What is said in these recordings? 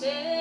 say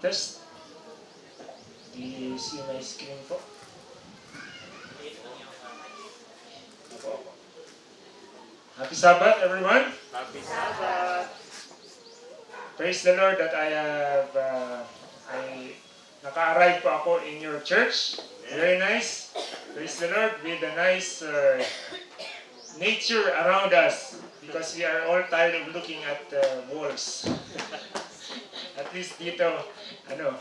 test. Do you see my screen apo. Happy Sabbath, everyone. Happy Sabbath! Praise the Lord that I have, uh, I, naka-arrive po ako in your church. Very nice. Praise the Lord with a nice uh, nature around us because we are all tired of looking at the walls. At least dito, ano,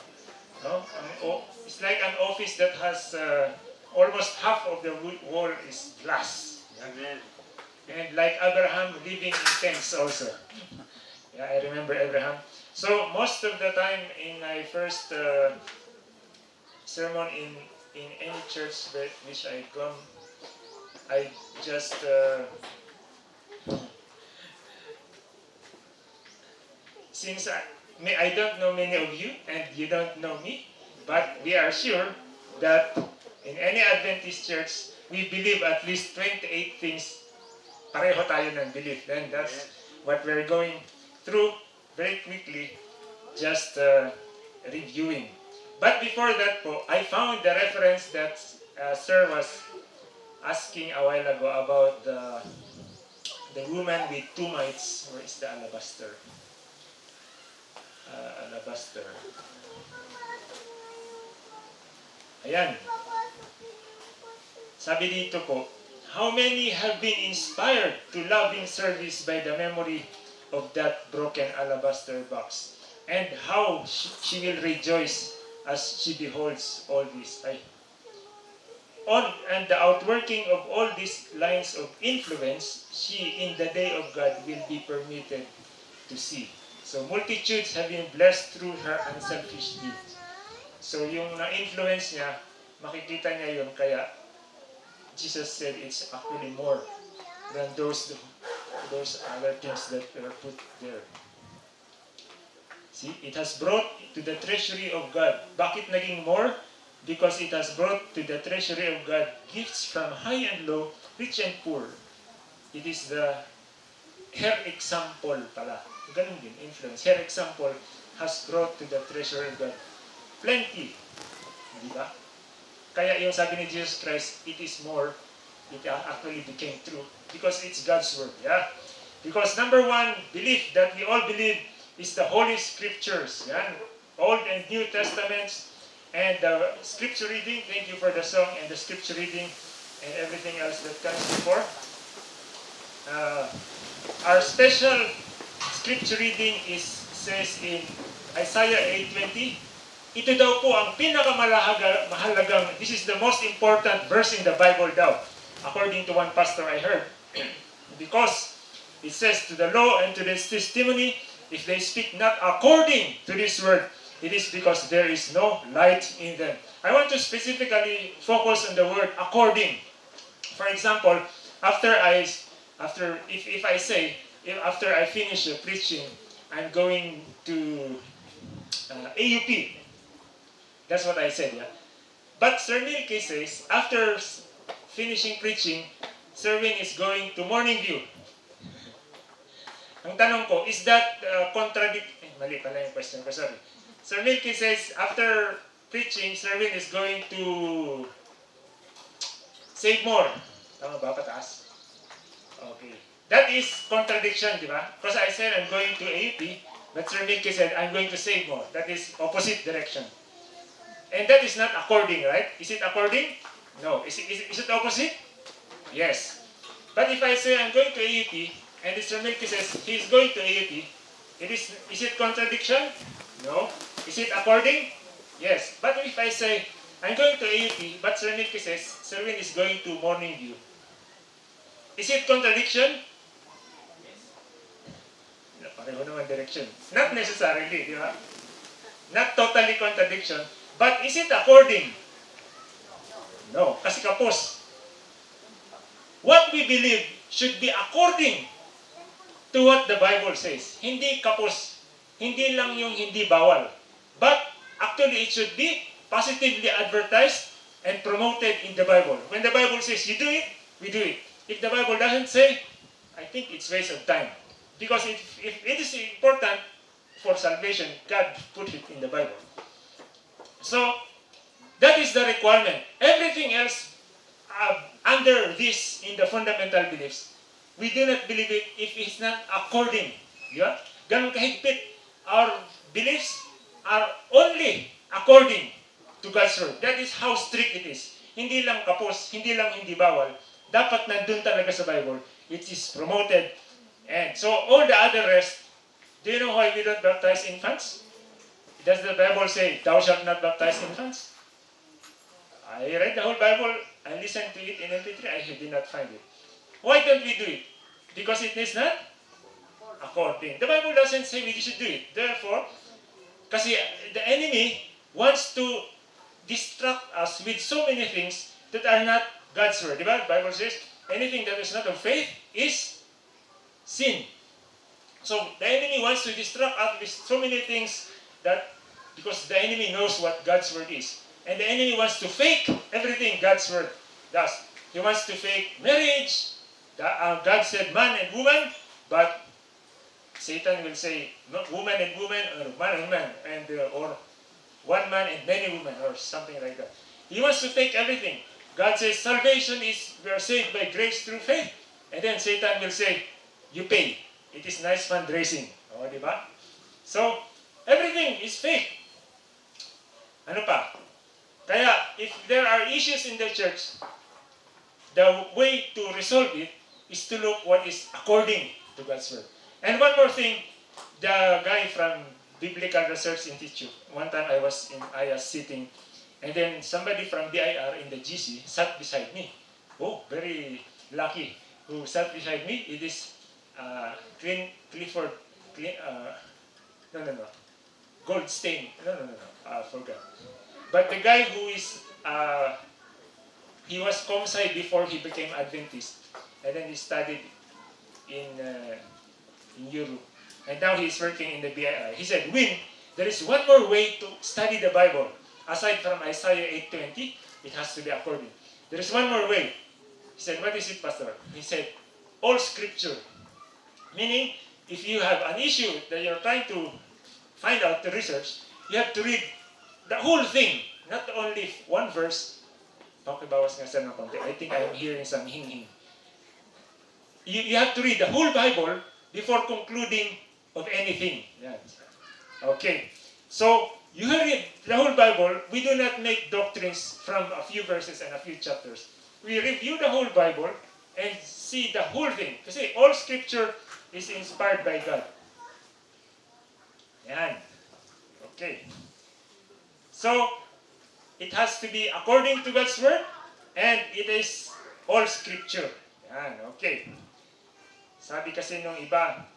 no? Ang o- it's like an office that has uh, almost half of the wall is glass. Amen. And like Abraham living in tents also. Yeah, I remember Abraham. So most of the time in my first uh, sermon in in any church that which I come, I just uh, since I, I don't know many of you and you don't know me, but we are sure that in any Adventist church we believe at least 28 things pareho tayo ng belief. Then that's what we're going through very quickly, just uh, reviewing. But before that po, I found the reference that uh, Sir was asking a while ago about the the woman with two mites. Where is the alabaster? Uh, alabaster. Ayan. Sabi dito po, how many have been inspired to loving service by the memory of that broken alabaster box? And how she, she will rejoice as she beholds all this. Ay. On and the outworking of all these lines of influence, she in the day of God will be permitted to see. So multitudes have been blessed through her unselfish deeds. So yung na-influence niya, makikita niya yun. Kaya Jesus said it's actually more than those those other things that were put there. See, it has brought to the treasury of God. Bakit naging more? Because it has brought to the treasury of God gifts from high and low, rich and poor. It is the her example pala. Ganun din, influence. Her example has brought to the treasury of God plenty. Di ba? Kaya yung sabi ni Jesus Christ, it is more, it actually became true. Because it's God's word. Yeah? Because number one, belief that we all believe is the Holy Scriptures. Yan. Old and New Testaments. And the scripture reading, thank you for the song and the scripture reading and everything else that comes before. Uh, our special scripture reading is says in Isaiah 8.20, ito daw po ang pinakamahalaga, mahalagang, this is the most important verse in the Bible daw, according to one pastor I heard. because it says to the law and to this testimony, if they speak not according to this word, it is because there is no light in them. I want to specifically focus on the word according. For example, after I, after if, if I say, after I finish the preaching, I'm going to uh, AUP. That's what I said, yeah. But Sir Milky says, after finishing preaching, Sir Win is going to Morning View. Ang tanong ko, is that uh, contradict... Eh, mali pala yung question ko, sorry. Sir Milky says, after preaching, Sir Win is going to save more. Tama ba? Pataas? Okay. That is contradiction, di ba? Because I said I'm going to AUP, but Sir Milky said I'm going to save more. That is opposite direction. And that is not according, right? Is it according? No. Is it, is it, is it opposite? Yes. But if I say I'm going to AUP, and Mr. Milky says he's going to AUP, it is, is it contradiction? No. Is it according? Yes. But if I say I'm going to AUP, but Sir Milky says Sir Win is going to Morning View, is it contradiction? Pareho naman direction. Not necessarily, di ba? Not totally contradiction. But is it according? No, kasi kapos. What we believe should be according to what the Bible says. Hindi kapos. Hindi lang yung hindi bawal. But actually it should be positively advertised and promoted in the Bible. When the Bible says you do it, we do it. If the Bible doesn't say, I think it's waste of time. Because if, if it is important for salvation, God put it in the Bible. So, that is the requirement. Everything else uh, under this in the fundamental beliefs, we do not believe it if it's not according. Di ba? Ganun kahigpit. Our beliefs are only according to God's word. That is how strict it is. Hindi lang kapos, hindi lang hindi bawal. Dapat nandun talaga sa Bible. It is promoted. And so all the other rest, do you know why we don't baptize infants? Does the Bible say, thou shalt not baptize infants? I read the whole Bible, I listened to it in MP3, I did not find it. Why don't we do it? Because it is not according. The Bible doesn't say we should do it. Therefore, kasi the enemy wants to distract us with so many things that are not God's word. The Bible says, anything that is not of faith is sin. So the enemy wants to distract us with so many things that because the enemy knows what God's word is. And the enemy wants to fake everything God's word does. He wants to fake marriage. Uh, God said man and woman, but Satan will say woman and woman or man and man and uh, or one man and many women or something like that. He wants to fake everything. God says salvation is we are saved by grace through faith. And then Satan will say, you pay. It is nice fundraising. O, di ba? So, everything is fake. Ano pa? Kaya, if there are issues in the church, the way to resolve it is to look what is according to God's word. And one more thing, the guy from Biblical Research Institute, one time I was in I was sitting, and then somebody from BIR in the GC sat beside me. Oh, very lucky. Who sat beside me? It is Clin, Clifford, Clin, uh, no, no, no, Goldstein. No, no, no, no. I forgot. But the guy who is, uh, he was comsci before he became Adventist, and then he studied in uh, in Europe, and now he's working in the BIR. He said, "Win, there is one more way to study the Bible aside from Isaiah 8:20. It has to be according. There is one more way." He said, "What is it, Pastor?" He said, "All Scripture." Meaning, if you have an issue that you're trying to find out the research, you have to read the whole thing, not only one verse. Pakibawas nga sa. I think I'm hearing some hing-hing. You, you have to read the whole Bible before concluding of anything. Yan. Okay. So, you read the whole Bible. We do not make doctrines from a few verses and a few chapters. We review the whole Bible and see the whole thing. Kasi all scripture is inspired by God. Yan. Okay. So, it has to be according to God's word and it is all scripture. Yan, okay. Sabi kasi nung iba,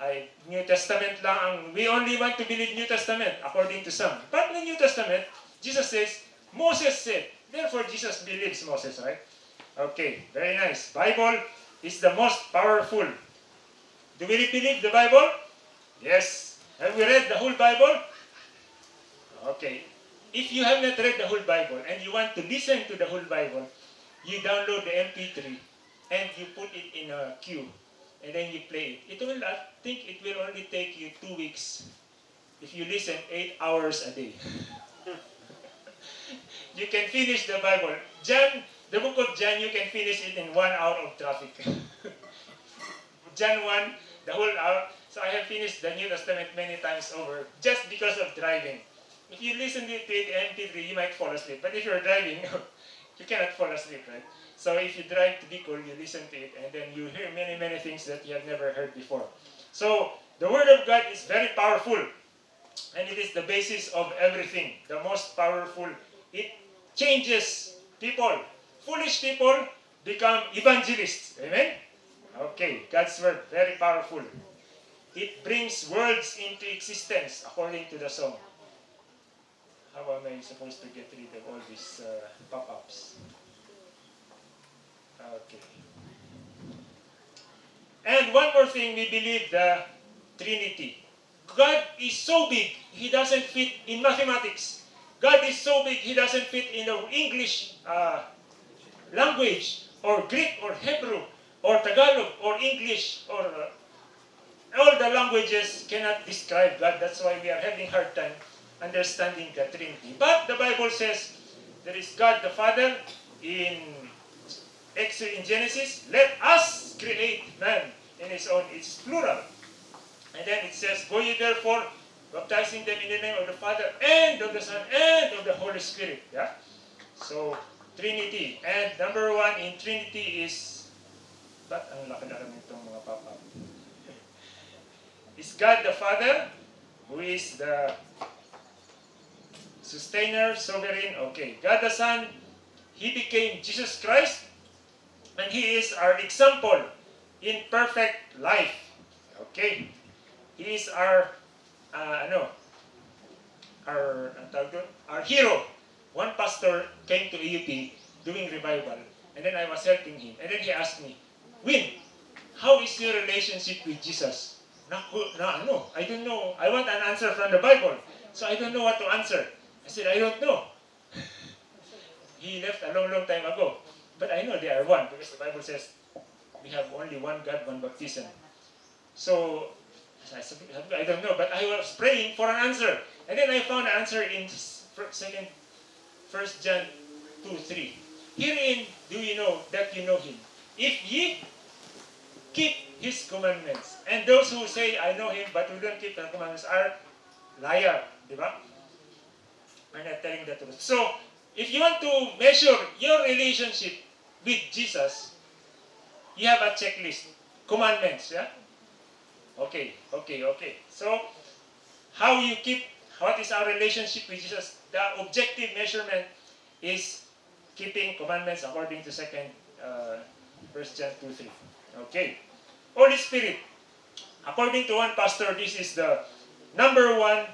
ay New Testament lang ang, we only want to believe New Testament according to some. But in the New Testament, Jesus says, Moses said, therefore Jesus believes Moses, right? Okay, very nice. Bible is the most powerful. Do we believe the Bible? Yes. Have we read the whole Bible? Okay. If you have not read the whole Bible and you want to listen to the whole Bible, you download the MP3 and you put it in a queue and then you play it. It will, I think it will only take you two weeks if you listen eight hours a day. you can finish the Bible. John, the book of John, you can finish it in one hour of traffic. John 1, the whole hour. So I have finished the New Testament many times over just because of driving. If you listen to it MP3, you might fall asleep. But if you're driving, you cannot fall asleep, right? So if you drive to Bicol, you listen to it, and then you hear many, many things that you have never heard before. So the Word of God is very powerful, and it is the basis of everything. The most powerful. It changes people. Foolish people become evangelists. Amen? Okay, God's Word, very powerful. It brings worlds into existence according to the song. How am I supposed to get rid of all these uh, pop-ups? Okay. And one more thing, we believe the Trinity. God is so big, He doesn't fit in mathematics. God is so big, He doesn't fit in the English uh, language, or Greek, or Hebrew, or Tagalog, or English, or uh, all the languages cannot describe God. That's why we are having hard time understanding the Trinity. But the Bible says there is God the Father in Exodus in Genesis. Let us create man in his own. It's plural. And then it says, Go ye therefore, baptizing them in the name of the Father and of the Son and of the Holy Spirit. Yeah? So, Trinity. And number one in Trinity is, ba't ang laki na naman itong mga papa? is God the Father, who is the sustainer, sovereign. Okay. God the Son, He became Jesus Christ, and He is our example in perfect life. Okay. He is our, uh, ano, our, our hero. One pastor came to EUP doing revival, and then I was helping him. And then he asked me, Win, how is your relationship with Jesus? Naku, na ano, I don't know. I want an answer from the Bible. So I don't know what to answer. I said, I don't know. he left a long, long time ago. But I know they are one because the Bible says we have only one God, one baptism. So I said, I don't know, but I was praying for an answer. And then I found an answer in second, First John 2, 3. Herein do you know that you know him. If ye keep his commandments. And those who say, I know him, but who don't keep the commandments are liar. Di ba? Are not telling the truth. So, if you want to measure your relationship with Jesus, you have a checklist. Commandments, yeah? Okay, okay, okay. So, how you keep, what is our relationship with Jesus? The objective measurement is keeping commandments according to second uh, First John 2, 3. Okay. Holy Spirit. According to one pastor, this is the number one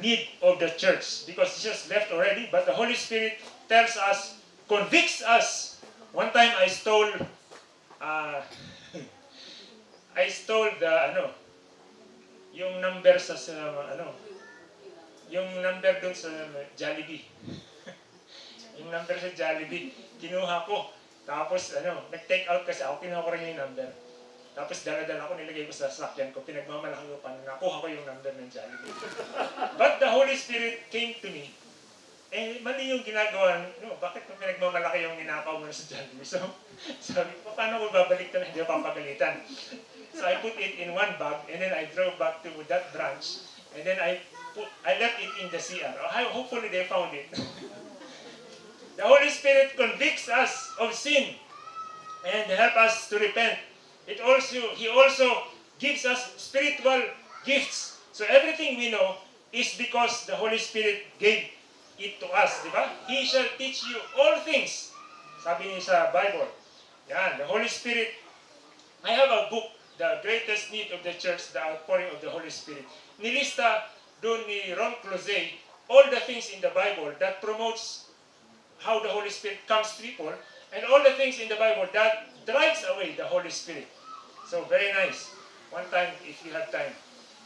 need of the church because Jesus left already, but the Holy Spirit tells us, convicts us. One time I stole, uh, I stole the, ano, yung number sa, sa ano, yung number dun sa Jollibee. yung number sa Jollibee, kinuha ko. Tapos, ano, nag-take out kasi ako, kinuha ko rin yung number. Tapos dala-dala ko, nilagay ko sa sasakyan ko, pinagmamalaki ko pa, nakuha ko yung number ng Jollibee. But the Holy Spirit came to me, eh, mali yung ginagawa, no, bakit mo pinagmamalaki yung ninakaw mo sa Jollibee? So, sabi ko, paano ko babalik na hindi papagalitan? So I put it in one bag, and then I drove back to that branch, and then I put, I left it in the CR. Oh, Hopefully they found it. the Holy Spirit convicts us of sin and help us to repent. It also He also gives us spiritual gifts. So everything we know is because the Holy Spirit gave it to us? He shall teach you all things. Sabi niya sa Bible. Yan, the Holy Spirit. I have a book, The Greatest Need of the Church, The Outpouring of the Holy Spirit. Nilista doon ni Ron Close all the things in the Bible that promotes how the Holy Spirit comes to people and all the things in the Bible that drives away the Holy Spirit. So very nice. One time, if you have time.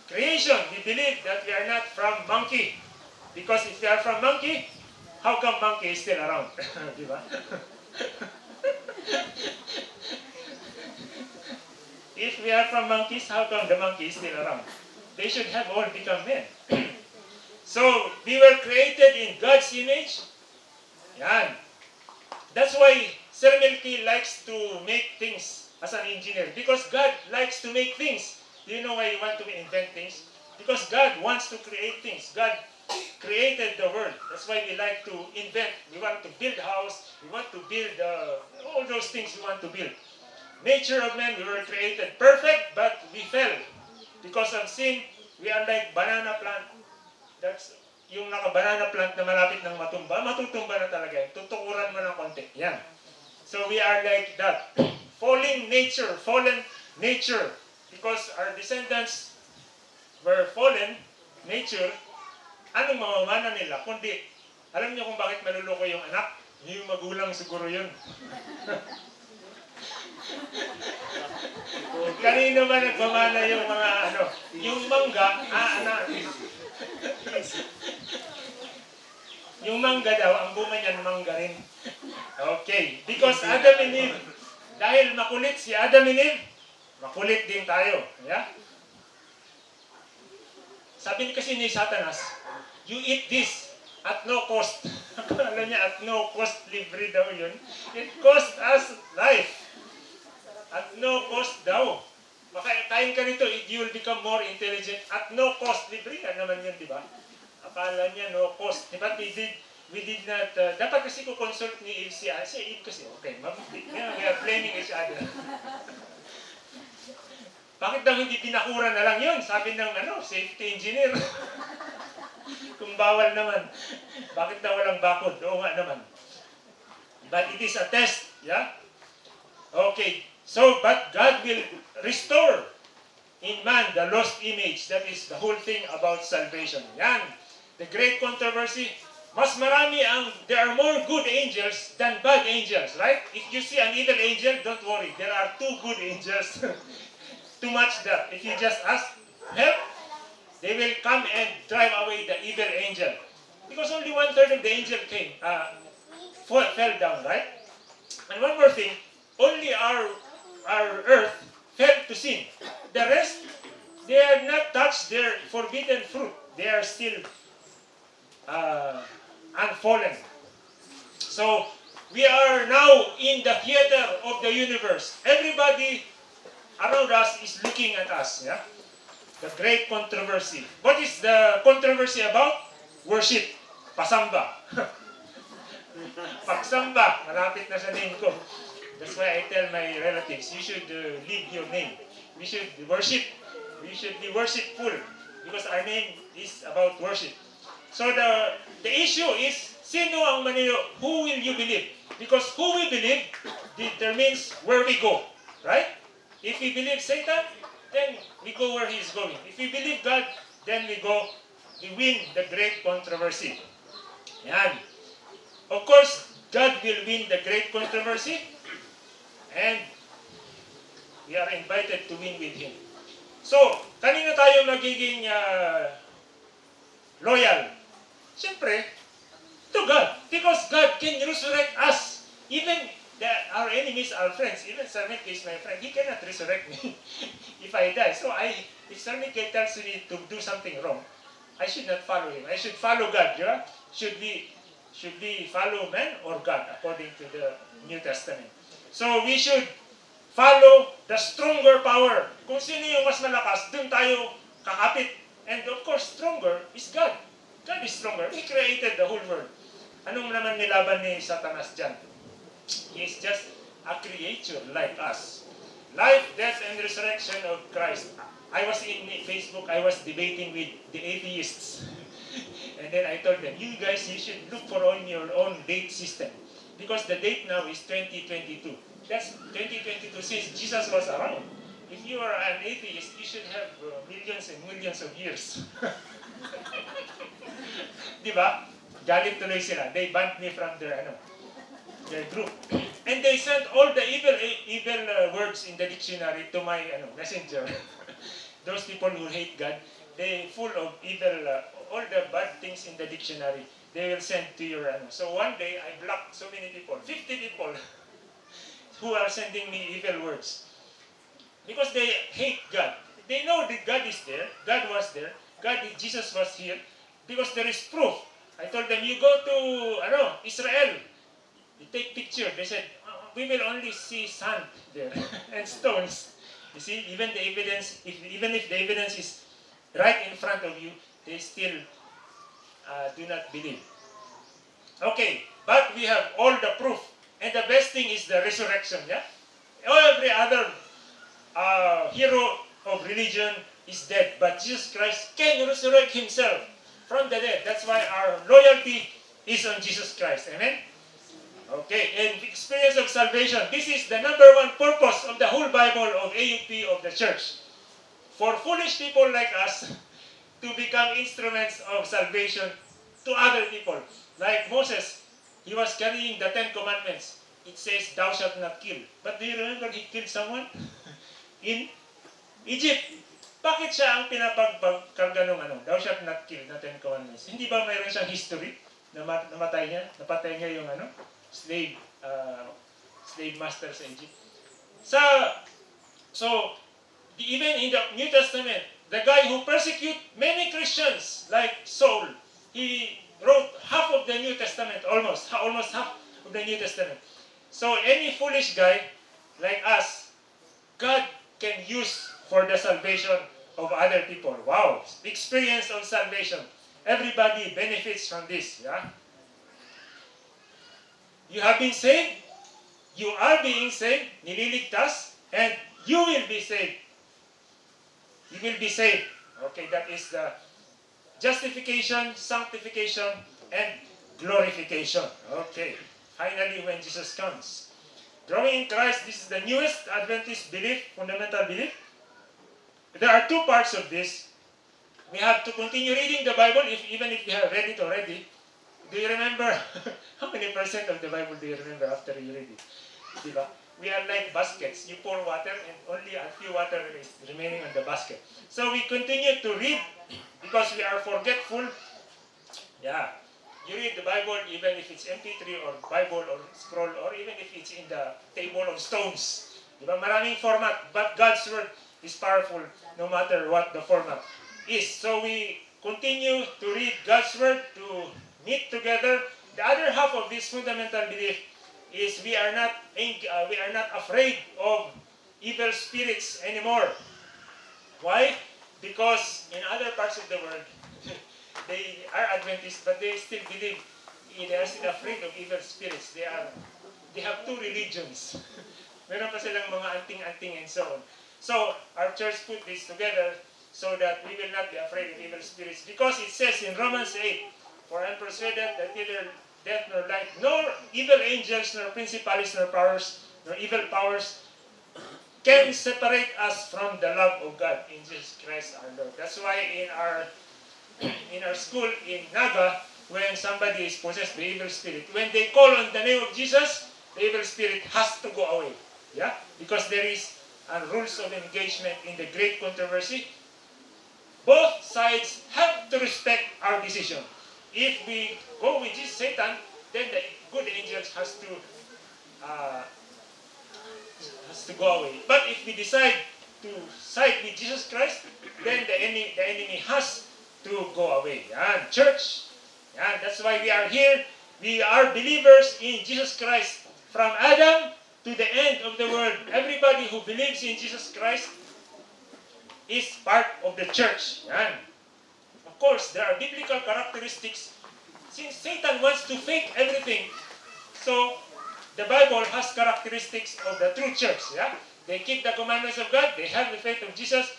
Creation, we believe that we are not from monkey. Because if we are from monkey, how come monkey is still around? If we are from monkeys, how come the monkey is still around? They should have all become men. so, we were created in God's image. Yan. That's why Sir Milky likes to make things as an engineer. Because God likes to make things. Do you know why you want to invent things? Because God wants to create things. God created the world. That's why we like to invent. We want to build a house. We want to build uh, all those things we want to build. Nature of man, we were created perfect, but we fell. Because of sin, we are like banana plant. That's yung naka-banana plant na malapit ng matumba, matutumba na talaga yan. Tutukuran mo ng konti. Yan. So we are like that. Falling nature, fallen nature. Because our descendants were fallen nature, anong mamamana nila? Kundi, alam niyo kung bakit maluloko yung anak? Yung magulang siguro yun. Kanino ba nagmamana yung mga ano? Yung mangga, ah, anak. Yung mangga daw, ang bunga niyan mangga rin. Okay. Because Adam and Eve, dahil makulit si Adam and Eve, makulit din tayo. Yeah? Sabi ni kasi ni Satanas, you eat this at no cost. Akala niya at no cost libre daw yun. It cost us life. At no cost daw. Makakain ka nito, you will become more intelligent at no cost. Libre ka naman yun, di ba? Akala niya no cost. Di ba, we did, we did not, uh, dapat kasi ko consult ni Eve si Eve kasi, okay, mabuti. Yeah, we are blaming each other. Bakit daw hindi pinakura na lang yun? Sabi ng ano, safety engineer. Kung bawal naman. Bakit daw walang bakod? Oo nga naman. But it is a test, yeah? Okay. So, but God will restore in man the lost image. That is the whole thing about salvation. Yan. The great controversy. Mas marami ang, there are more good angels than bad angels, right? If you see an evil angel, don't worry. There are two good angels. Too much that. If you just ask help, they will come and drive away the evil angel. Because only one third of the angel came, uh, fall, fell down, right? And one more thing, only our our earth fell to sin. The rest, they have not touched their forbidden fruit. They are still uh, unfallen. So, we are now in the theater of the universe. Everybody around us is looking at us. Yeah? The great controversy. What is the controversy about? Worship. Pasamba. Pagsamba. Malapit na sa name ko. That's why I tell my relatives, you should uh, leave your name. We should worship. We should be worshipful because our name is about worship. So the the issue is sino ang manino? Who will you believe? Because who we believe determines where we go, right? If we believe Satan, then we go where he is going. If we believe God, then we go, we win the great controversy. Yan. Of course, God will win the great controversy, and we are invited to win with Him. So, kanino tayo magiging ah, loyal? Siyempre, to God. Because God can resurrect us. Even the, our enemies, our friends, even Sir Mickey is my friend, he cannot resurrect me if I die. So I, if Sir Mickey tells me to do something wrong, I should not follow him. I should follow God. Yeah? Should we should we follow man or God according to the New Testament? So we should follow the stronger power. Kung sino yung mas malakas, dun tayo kakapit. And of course, stronger is God. God is stronger. He created the whole world. Anong naman nilaban ni Satanas dyan? He is just a creature like us. Life, death, and resurrection of Christ. I was in Facebook, I was debating with the atheists. and then I told them, you guys, you should look for on your own date system. Because the date now is 2022. That's 2022 since Jesus was around. If you are an atheist, you should have uh, millions and millions of years. Di ba? Galit tuloy sila. They banned me from their, ano, their group. And they sent all the evil evil uh, words in the dictionary to my ano, messenger. Those people who hate God, they full of evil, uh, all the bad things in the dictionary, they will send to your ano. So one day, I blocked so many people, 50 people, who are sending me evil words. Because they hate God. They know that God is there, God was there, God, Jesus was here, because there is proof. I told them, you go to ano, Israel, you take picture. They said, "Uh, we will only see sand there and stones. You see, even the evidence, if, even if the evidence is right in front of you, they still uh, do not believe. Okay, but we have all the proof. And the best thing is the resurrection, yeah? Every other uh, hero of religion is dead, but Jesus Christ can resurrect himself from the dead. That's why our loyalty is on Jesus Christ. Amen? Okay, and experience of salvation. This is the number one purpose of the whole Bible of AUP of the church. For foolish people like us to become instruments of salvation to other people. Like Moses, he was carrying the Ten Commandments. It says, thou shalt not kill. But do you remember he killed someone? In Egypt. Bakit siya ang pinapagkarga ng ano? Thou shalt not kill na Ten Commandments. Hindi ba mayroon siyang history? Na namatay niya? Napatay niya yung ano? Slave, uh, slave master sa Egypt. Sa, so, even in the New Testament, the guy who persecute many Christians, like Saul, he wrote half of the New Testament, almost, almost half of the New Testament. So any foolish guy like us, God can use for the salvation of other people. Wow, experience of salvation. Everybody benefits from this, yeah? You have been saved, you are being saved, nililigtas, and you will be saved. You will be saved. Okay, that is the justification, sanctification, and glorification. Okay, finally when Jesus comes. Growing in Christ, this is the newest Adventist belief, fundamental belief. There are two parts of this. We have to continue reading the Bible, if, even if you have read it already. Do you remember? How many percent of the Bible do you remember after you read it? We are like baskets. You pour water and only a few water is remaining on the basket. So we continue to read because we are forgetful. Yeah. You read the Bible even if it's MP3 or Bible or scroll or even if it's in the table of stones. Diba? Maraming format. But God's Word is powerful no matter what the format is. So we continue to read God's Word, to meet together. The other half of this fundamental belief is we are not uh, we are not afraid of evil spirits anymore. Why? Because in other parts of the world, they are Adventists, but they still believe they are still afraid of evil spirits. They are they have two religions. Meron pa silang mga anting-anting and so on. So, our church put this together so that we will not be afraid of evil spirits. Because it says in Romans 8, For I am persuaded that neither death nor life, nor evil angels, nor principalities, nor powers, nor evil powers can separate us from the love of God in Jesus Christ our Lord. That's why in our in our school in Naga, when somebody is possessed by evil spirit, when they call on the name of Jesus, the evil spirit has to go away. Yeah? Because there is a rules of engagement in the great controversy. Both sides have to respect our decision. If we go with this Satan, then the good angels has to uh, has to go away. But if we decide to side with Jesus Christ, then the enemy, the enemy has to go away. Yan, church. Yan, that's why we are here. We are believers in Jesus Christ. From Adam to the end of the world, everybody who believes in Jesus Christ is part of the church. Yan. Of course, there are biblical characteristics. Since Satan wants to fake everything, so the Bible has characteristics of the true church. Yeah? They keep the commandments of God, they have the faith of Jesus,